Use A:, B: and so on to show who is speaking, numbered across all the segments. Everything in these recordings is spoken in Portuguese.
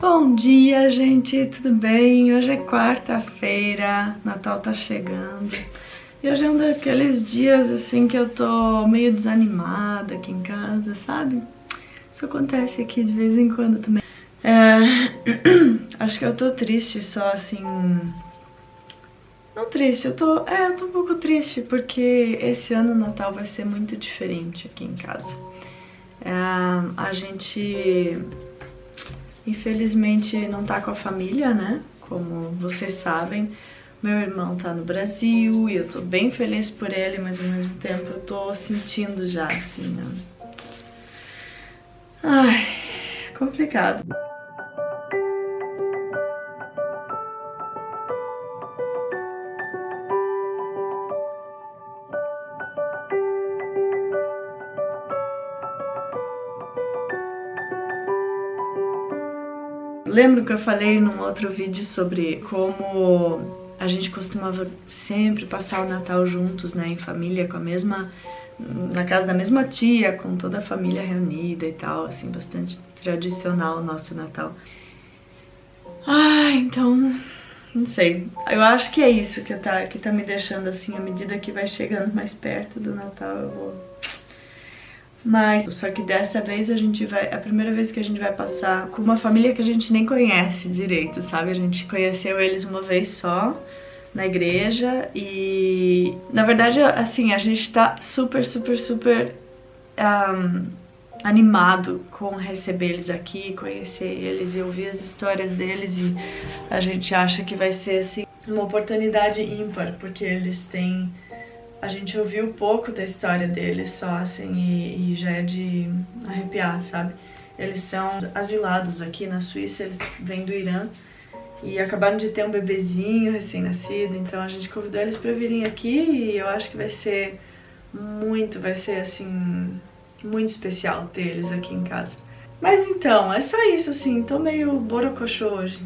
A: Bom dia, gente, tudo bem? Hoje é quarta-feira, Natal tá chegando. E hoje é um daqueles dias, assim, que eu tô meio desanimada aqui em casa, sabe? Isso acontece aqui de vez em quando também. É... Acho que eu tô triste só, assim... Não triste, eu tô... É, eu tô um pouco triste, porque esse ano o Natal vai ser muito diferente aqui em casa. É... A gente Infelizmente não tá com a família, né? Como vocês sabem, meu irmão tá no Brasil e eu tô bem feliz por ele, mas ao mesmo tempo eu tô sentindo já, assim, ó. Ai, complicado. Lembro que eu falei num outro vídeo sobre como a gente costumava sempre passar o Natal juntos, né, em família, com a mesma... na casa da mesma tia, com toda a família reunida e tal, assim, bastante tradicional o nosso Natal. Ah, então, não sei, eu acho que é isso que tá, que tá me deixando assim, à medida que vai chegando mais perto do Natal, eu vou mas, só que dessa vez a gente vai, é a primeira vez que a gente vai passar com uma família que a gente nem conhece direito, sabe? A gente conheceu eles uma vez só na igreja e, na verdade, assim, a gente tá super, super, super um, animado com receber eles aqui, conhecer eles e ouvir as histórias deles e a gente acha que vai ser, assim, uma oportunidade ímpar, porque eles têm a gente ouviu pouco da história deles só, assim, e, e, já é de arrepiar, sabe? Eles são asilados aqui na Suíça, eles vêm do Irã e acabaram de ter um bebezinho recém-nascido, então a gente convidou eles pra virem aqui e eu acho que vai ser muito, vai ser, assim, muito especial ter eles aqui em casa. Mas então, é só isso, assim, tô meio borocochô hoje.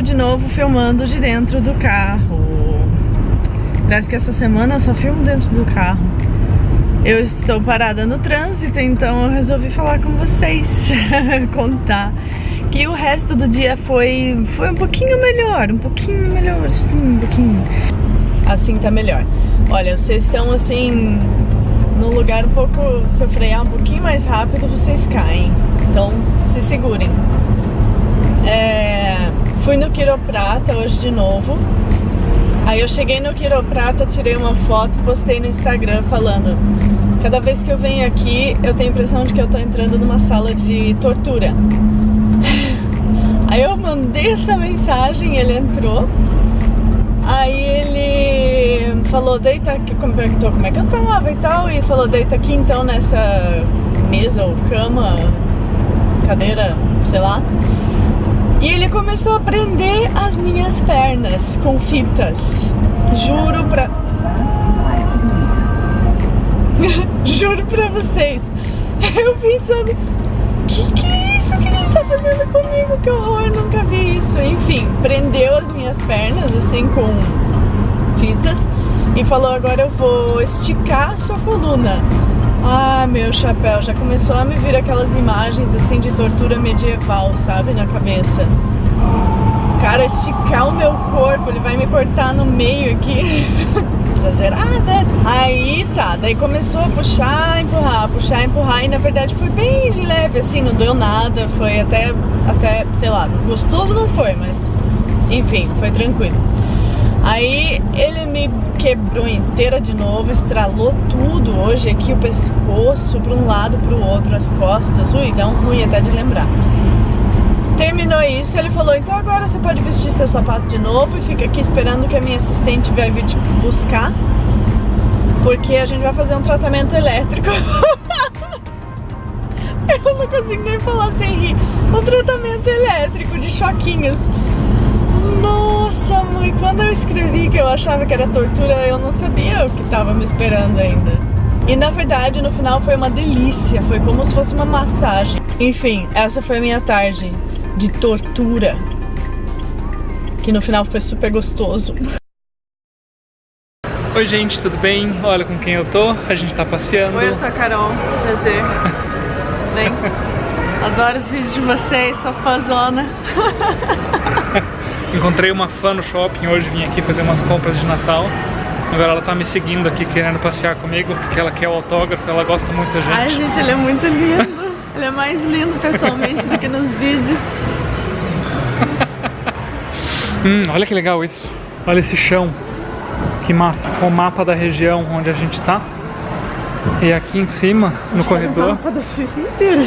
A: Eu de novo filmando de dentro do carro. Parece que essa semana eu só filmo dentro do carro. Eu estou parada no trânsito, então eu resolvi falar com vocês, contar que o resto do dia foi, foi um pouquinho melhor, um pouquinho melhor, sim, um pouquinho. Assim tá melhor. Olha, vocês estão assim, num lugar um pouco, se eu frear um pouquinho mais rápido, vocês caem. Então, se segurem. É, fui no quiroprata hoje de novo. Aí eu cheguei no quiroprata, tirei uma foto, postei no Instagram falando Cada vez que eu venho aqui, eu tenho a impressão de que eu tô entrando numa sala de tortura. Aí eu mandei essa mensagem, ele entrou. Aí ele falou, deita aqui, como perguntou como é que eu tava e tal. E falou, deita aqui então nessa mesa ou cama, cadeira, sei lá. E ele começou a prender as minhas pernas com fitas. Juro pra... Juro pra vocês. Eu pensando, que que é isso que ele tá fazendo comigo? Que horror, nunca vi isso. Enfim, prendeu as minhas pernas assim com fitas e falou, agora eu vou esticar a sua coluna. Ah, meu chapéu, já começou a me vir aquelas imagens assim de tortura medieval, sabe, na cabeça. Cara, esticar o meu corpo, ele vai me cortar no meio aqui. Exagerada. Aí tá, daí começou a puxar, empurrar, puxar, empurrar e na verdade foi bem de leve, assim, não deu nada, foi até, até, sei lá, gostoso não foi, mas enfim, foi tranquilo. Aí ele me quebrou inteira de novo, estralou tudo hoje aqui, o pescoço para um lado, para o outro, as costas. Ui, dá um ruim até de lembrar. Terminou isso, ele falou, então agora você pode vestir seu sapato de novo e fica aqui esperando que a minha assistente vai vir te buscar, porque a gente vai fazer um tratamento elétrico. Eu não consigo nem falar sem rir. Um tratamento elétrico de choquinhos. Nossa, mãe, quando eu escrevi que eu achava que era tortura, eu não sabia o que estava me esperando ainda. E na verdade, no final foi uma delícia, foi como se fosse uma massagem. Enfim, essa foi a minha tarde de tortura, que no final foi super gostoso.
B: Oi gente, tudo bem? Olha com quem eu tô, a gente tá passeando.
A: Oi, eu sou a Carol, prazer. Bem, adoro os vídeos de vocês, sou fãzona.
B: Encontrei uma fã no shopping hoje, vim aqui fazer umas compras de Natal. Agora ela tá me seguindo aqui, querendo passear comigo, porque ela quer o autógrafo, ela gosta muito da gente.
A: Ai gente, ele é muito lindo. Ele é mais lindo pessoalmente do que nos vídeos.
B: hum, olha que legal isso. Olha esse chão. Que massa. Com o mapa da região onde a gente tá. E aqui em cima, no corredor... É o
A: mapa da Suíça inteira.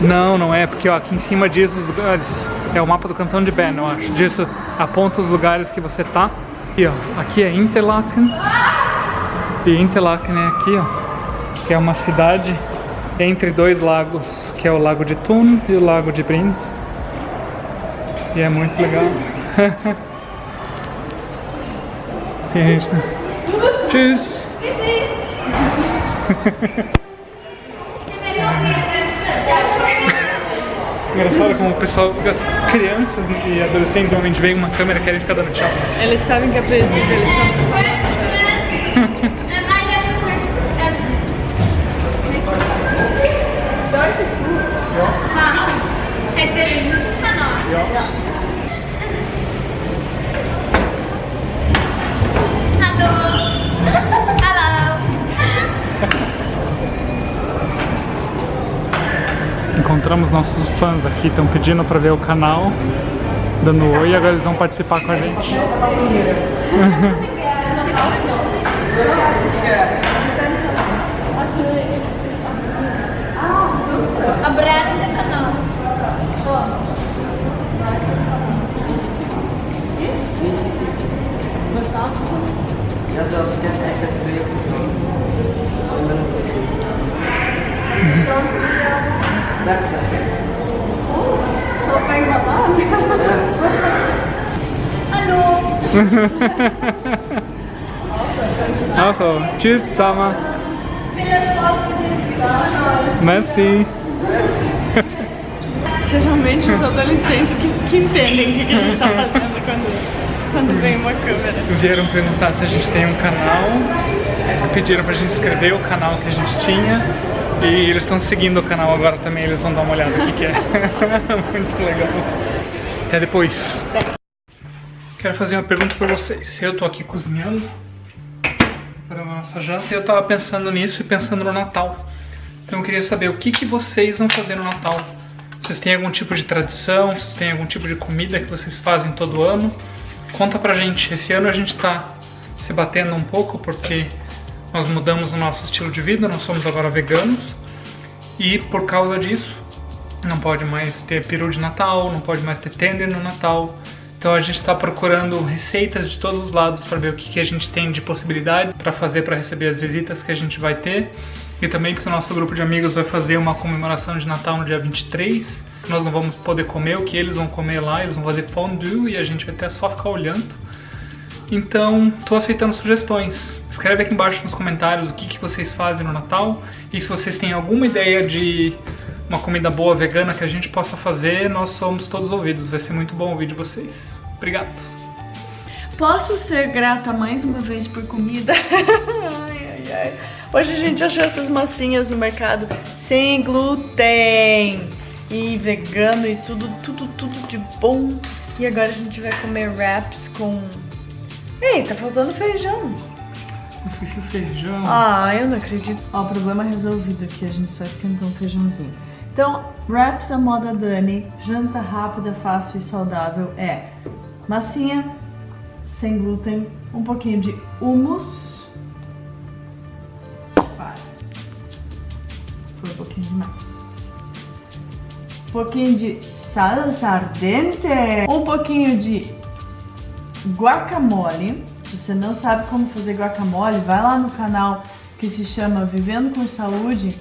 B: Não, não é, porque ó, aqui em cima diz os lugares. É o mapa do cantão de Bern, eu acho. Diz, aponta os lugares que você tá. E ó, aqui é Interlaken. E Interlaken é aqui, ó. Que é uma cidade entre dois lagos, que é o Lago de Thun e o Lago de Brindes. E é muito legal. Tem gente, né? Engraçado como o pessoal, as crianças e adolescentes normalmente veem uma câmera e querem ficar dando tchau.
A: Eles sabem que é proibido, eles são...
B: Encontramos nossos fãs aqui, estão pedindo para ver o canal, dando oi e agora eles vão participar com a gente.
C: Обряд это канал. Я за все это Certo,
A: Só pega uma
C: Hallo.
B: Also, tschüss zusammen. Merci.
A: Geralmente os adolescentes que, que entendem o que a gente está fazendo quando, quando vem uma câmera.
B: Vieram perguntar se a gente tem um canal, pediram pra gente escrever o canal que a gente tinha e eles estão seguindo o canal agora também, eles vão dar uma olhada aqui que é muito legal. Até depois. Quero fazer uma pergunta pra vocês. Eu tô aqui cozinhando para a nossa janta e eu tava pensando nisso e pensando no Natal. Então eu queria saber o que, que vocês vão fazer no Natal. Vocês têm algum tipo de tradição? Vocês têm algum tipo de comida que vocês fazem todo ano? Conta pra gente. Esse ano a gente tá se batendo um pouco porque nós mudamos o nosso estilo de vida, nós somos agora veganos. E por causa disso, não pode mais ter peru de Natal, não pode mais ter tender no Natal. Então a gente está procurando receitas de todos os lados para ver o que, que a gente tem de possibilidade para fazer para receber as visitas que a gente vai ter. E também porque o nosso grupo de amigos vai fazer uma comemoração de Natal no dia 23. Nós não vamos poder comer o que eles vão comer lá, eles vão fazer fondue e a gente vai até só ficar olhando. Então, estou aceitando sugestões. Escreve aqui embaixo nos comentários o que, que vocês fazem no Natal e se vocês têm alguma ideia de uma comida boa vegana que a gente possa fazer, nós somos todos ouvidos. Vai ser muito bom ouvir de vocês. Obrigado.
A: Posso ser grata mais uma vez por comida? ai, ai, ai. Hoje a gente achou essas massinhas no mercado sem glúten e vegano e tudo, tudo, tudo de bom. E agora a gente vai comer wraps com... Ei, tá faltando feijão.
B: Esqueci o feijão.
A: Ah, eu não acredito. Ó, problema resolvido aqui, a gente só esquentou um feijãozinho. Então, wraps à moda Dani, janta rápida, fácil e saudável é massinha, sem glúten, um pouquinho de hummus. Foi um pouquinho demais. Um pouquinho de salsa ardente. Um pouquinho de guacamole. Se você não sabe como fazer guacamole, vai lá no canal que se chama Vivendo com Saúde.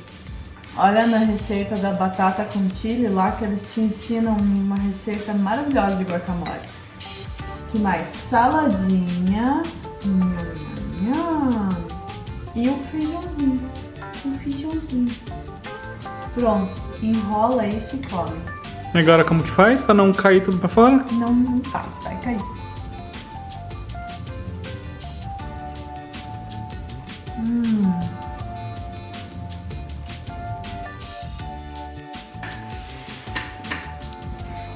A: Olha na receita da batata com chile lá que eles te ensinam uma receita maravilhosa de guacamole. que mais? Saladinha. E o feijãozinho. O feijãozinho. Pronto. Enrola isso e come.
B: Agora como que faz pra não cair tudo pra fora?
A: Não, não faz, vai cair.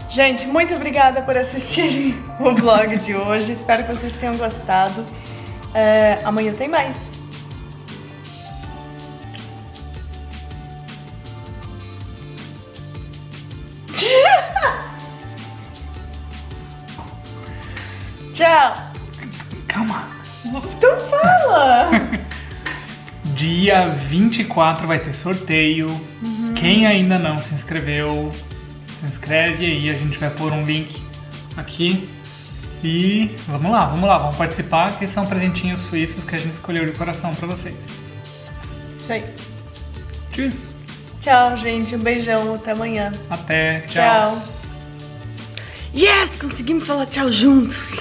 A: Gente, muito obrigada por assistirem o vlog de hoje. Espero que vocês tenham gostado. É, amanhã tem mais. Tchau.
B: Calma.
A: Então fala.
B: Dia 24 vai ter sorteio. Quem ainda não se inscreveu, se inscreve aí. A gente vai pôr um link aqui. E vamos lá, vamos lá, vamos participar, que são presentinhos suíços que a gente escolheu de coração pra vocês.
A: Isso aí.
B: Tchau.
A: Tchau, gente. Um beijão. Até amanhã.
B: Até. tchau.
A: Tchau. Yes! Conseguimos falar tchau juntos.